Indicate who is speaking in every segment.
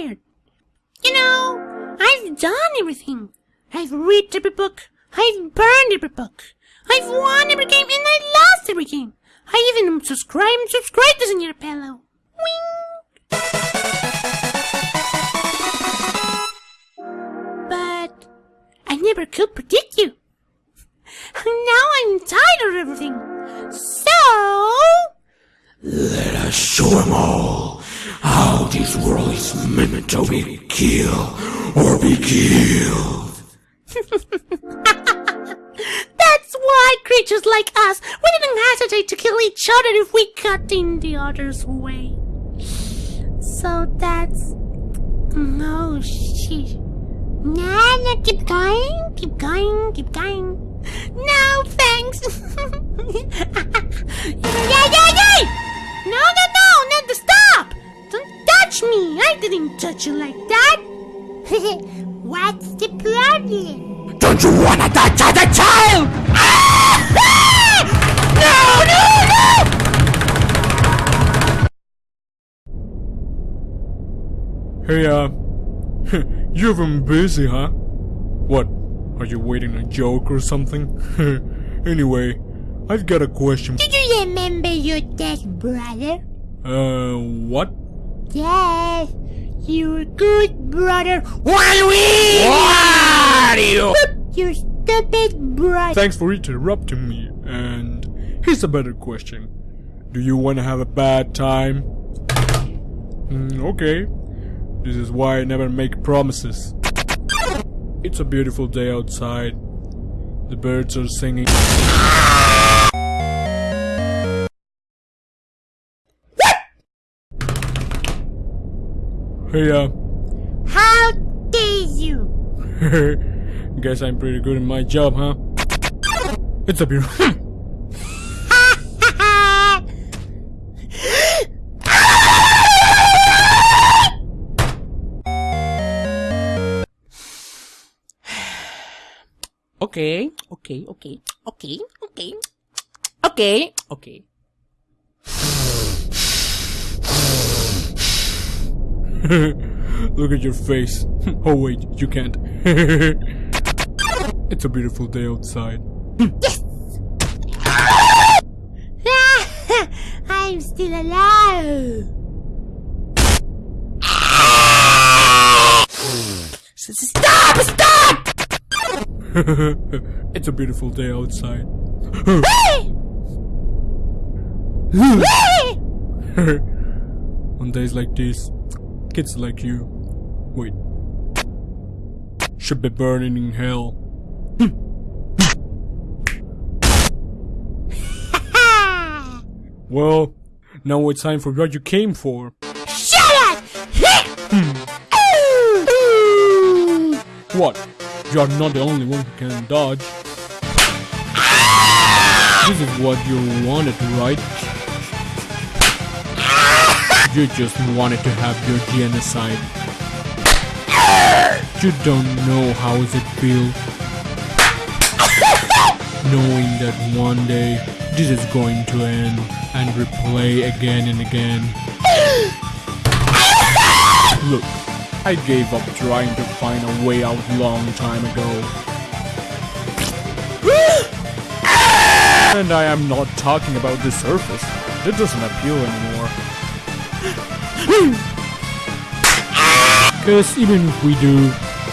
Speaker 1: tired. You know, I've done everything. I've read every book. I've burned every book. I've won every game and I lost every game. I even subscribe and subscribe to Senor Pello. Wing! But I never could predict you. Now I'm tired of everything. So
Speaker 2: Let us show them all how this world is meant to be killed or be killed.
Speaker 1: that's why creatures like us we didn't hesitate to kill each other if we got in the other's way. So that's no shit. Nah, nah, keep going, keep going, keep going. No, thanks. yeah, yeah, yeah! No, no, no, no, stop! Don't touch me! I didn't touch you like that! What's the problem?
Speaker 2: Don't you wanna touch other child?
Speaker 1: No, no, no!
Speaker 3: Hey, uh, you've been busy, huh? What? Are you waiting a joke or something? anyway, I've got a question.
Speaker 1: Do you remember your dead brother?
Speaker 3: Uh, what?
Speaker 1: Yes, your good brother.
Speaker 2: What are you?
Speaker 1: Your stupid brother.
Speaker 3: Thanks for interrupting me. And here's a better question. Do you want to have a bad time? Mm, okay. This is why I never make promises. It's a beautiful day outside. The birds are singing. Hey, uh,
Speaker 1: How dare you?
Speaker 3: guess I'm pretty good in my job, huh? It's a beautiful.
Speaker 1: okay, okay, okay, okay, okay, okay, okay.
Speaker 3: Look at your face. oh wait, you can't. it's a beautiful day outside. Yes!
Speaker 1: I'm still alive. Stop! Stop!
Speaker 3: it's a beautiful day outside. On days like this, kids like you, wait, should be burning in hell. Well, now it's time for what you came for.
Speaker 1: Shut up!
Speaker 3: What? You're not the only one who can dodge. This is what you wanted, right? You just wanted to have your genocide. You don't know how it feel knowing that one day this is going to end and replay again and again. Look, I gave up trying to find a way out long time ago. and I am not talking about the surface. It doesn't appeal anymore. Cause even if we do,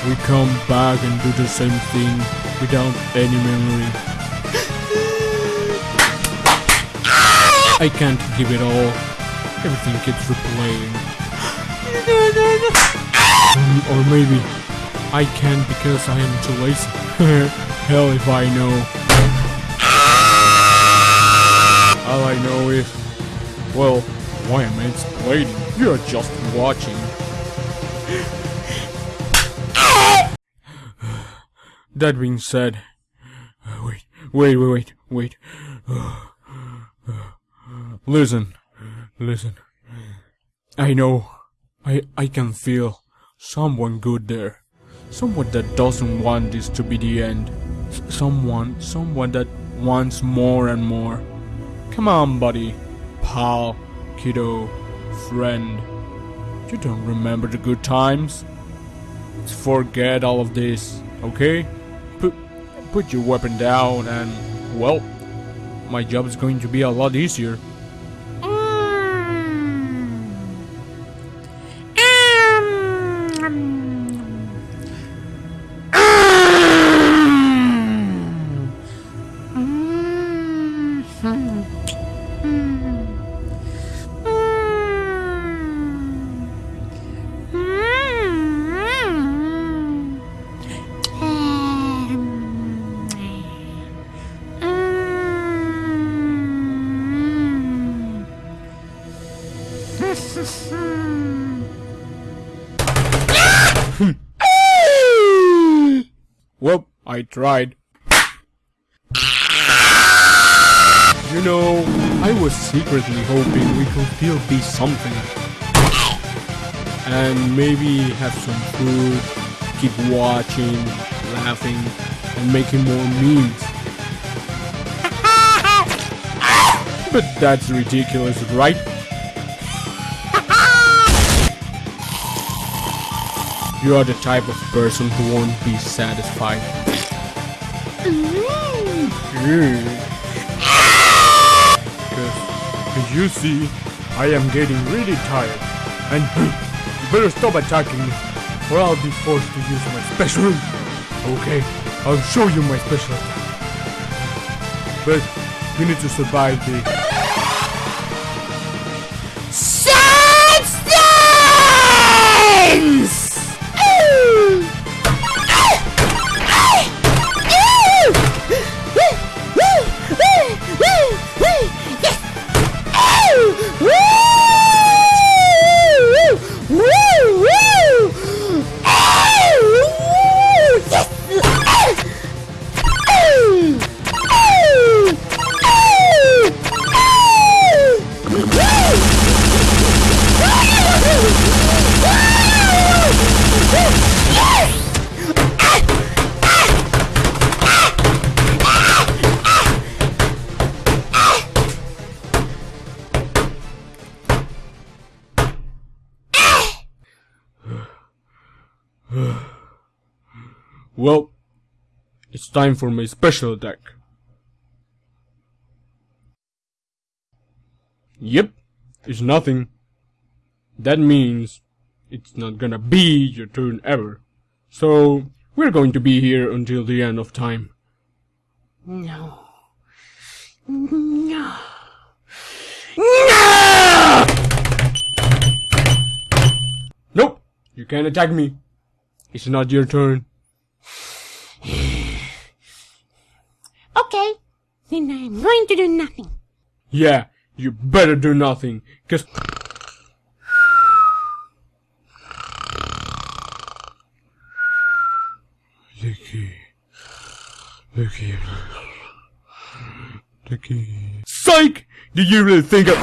Speaker 3: we come back and do the same thing without any memory. I can't give it all. Everything keeps replaying. Mm, or maybe I can't because I am too lazy. Hell if I know. All I know is, well, why am I explaining? You're just watching. that being said, wait, wait, wait, wait, wait. Listen, listen. I know, I, I can feel someone good there. Someone that doesn't want this to be the end. Someone, someone that wants more and more. Come on, buddy, pal, kiddo, friend. You don't remember the good times? Let's forget all of this, okay? Put, put your weapon down and, well, my job is going to be a lot easier. I tried. You know, I was secretly hoping we could still be something. And maybe have some food, keep watching, laughing, and making more memes. But that's ridiculous, right? You are the type of person who won't be satisfied. Because, you see, I am getting really tired. And you better stop attacking me, or I'll be forced to use my special. Okay, I'll show you my special. But you need to survive the. Well, it's time for my special attack. Yep, it's nothing. That means it's not gonna be your turn ever. So, we're going to be here until the end of time.
Speaker 1: No. No. No!
Speaker 3: Nope, you can't attack me. It's not your turn.
Speaker 1: Okay. Then I'm going to do nothing.
Speaker 3: Yeah, you better do nothing, cause Licky. Licky. Licky. Psych! Did you really think of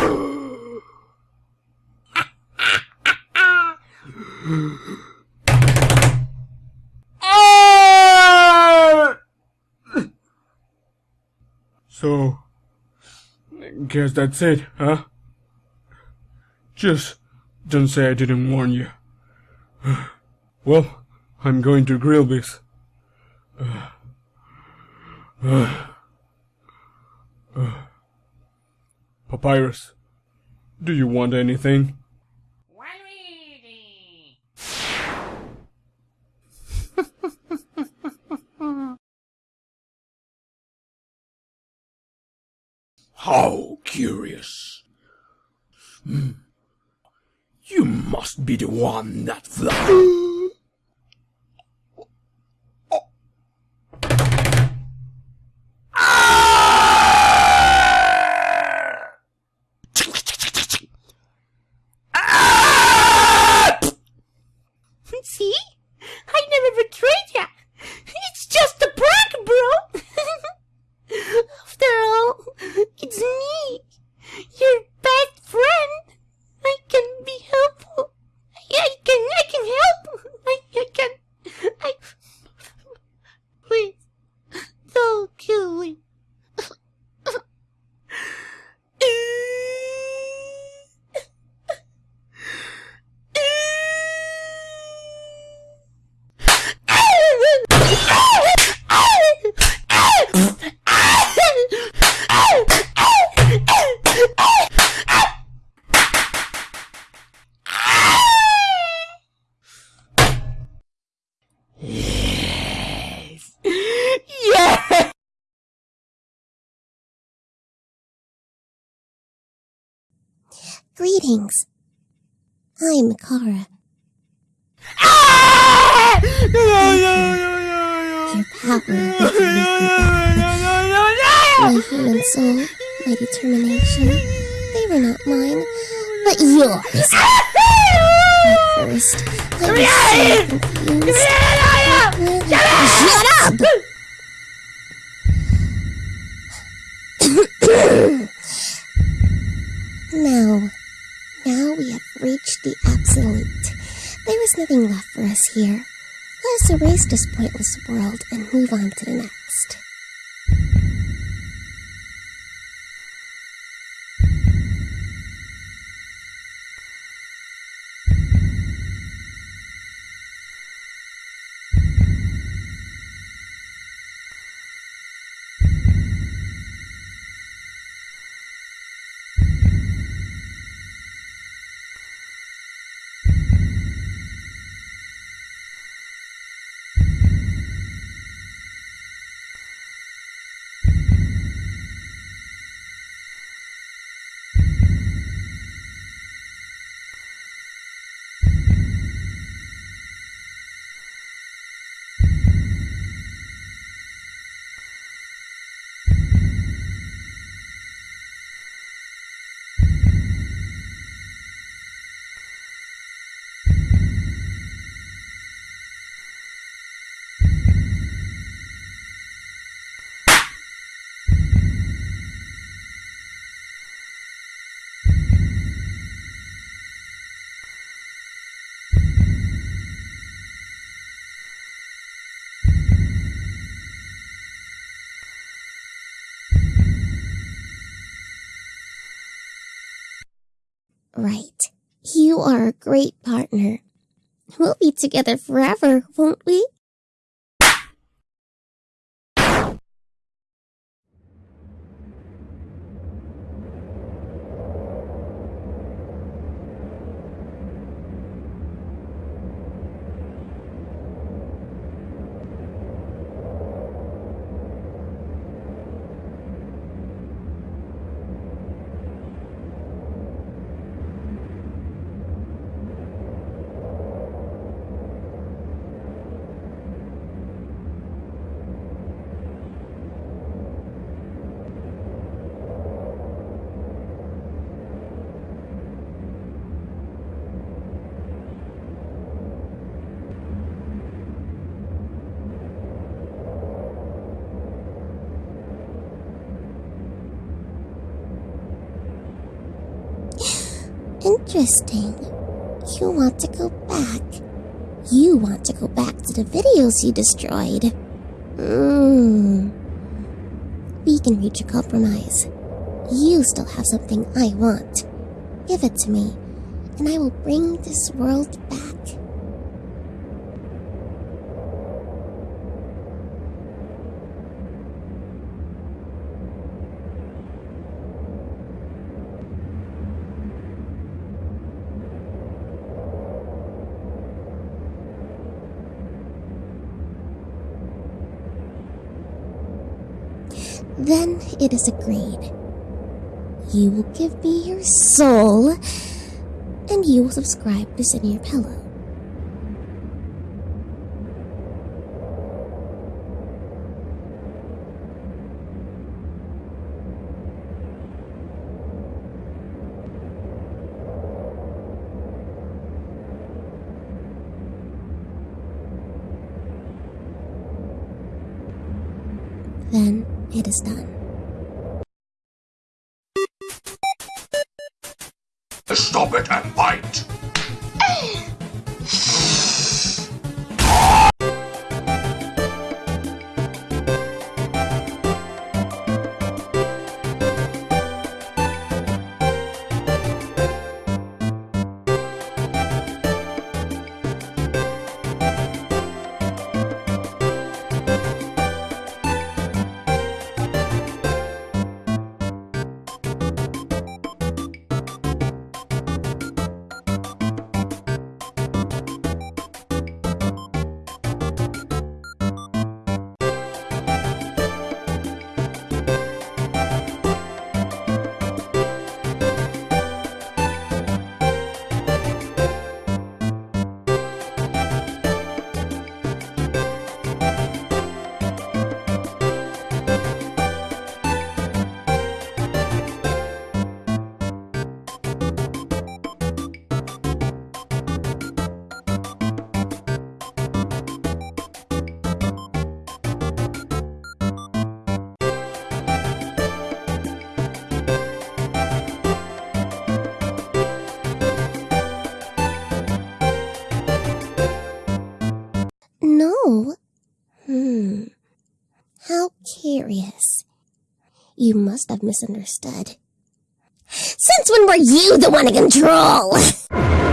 Speaker 3: guess that's it, huh? Just don't say I didn't warn you. Well, I'm going to grill this. Papyrus, do you want anything?
Speaker 2: How curious. Hmm. You must be the one that fly.
Speaker 1: See? I never betrayed ya. It's just a prank, bro. After all, it's me, your best friend. I can be helpful. I can, I can help.
Speaker 4: Greetings. I'm Chara.
Speaker 1: Ah!
Speaker 4: Your power will lead me back. My human soul, my determination, they were not mine, but yours. At first, I was so confused. Shut up! now, now we have reached the absolute. There is nothing left for us here. Let us erase this pointless world and move on to the next. Right. You are a great partner. We'll be together forever, won't we? Interesting. You want to go back. You want to go back to the videos you destroyed. Hmm. We can reach a compromise. You still have something I want. Give it to me, and I will bring this world back. It is agreed. You will give me your soul, and you will subscribe to Send Your Pillow. Then it is done.
Speaker 2: It and bite. serious.
Speaker 4: You must have misunderstood. Since when were you the one in control?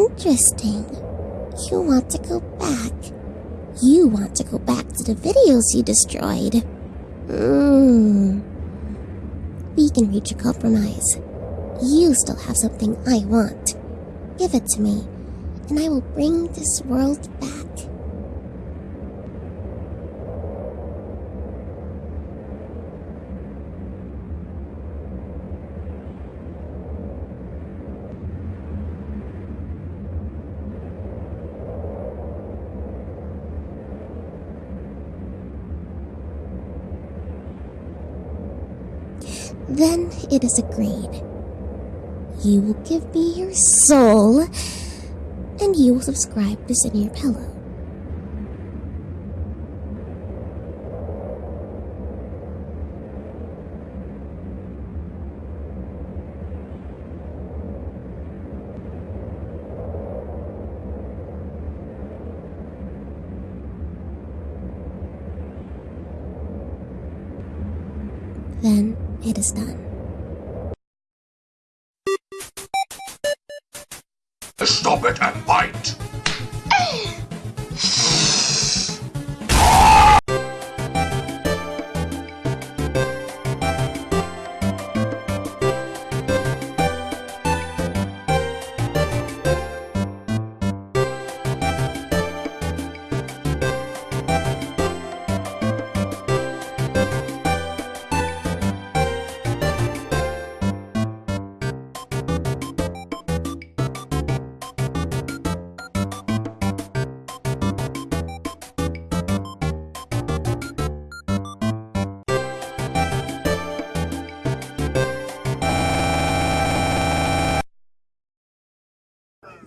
Speaker 4: Interesting. You want to go back. You want to go back to the videos you destroyed. Hmm. We can reach a compromise. You still have something I want. Give it to me, and I will bring this world back. Then it is agreed. You will give me your soul, and you will subscribe to Send Your Pillow. Then it is done.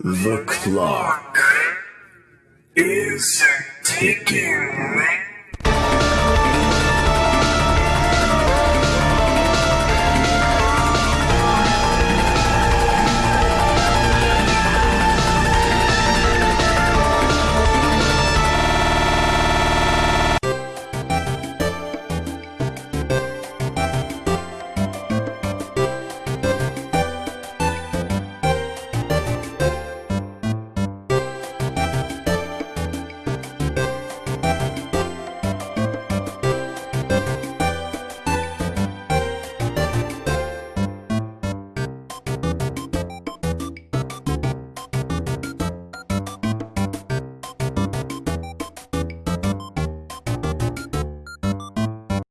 Speaker 5: The clock is ticking.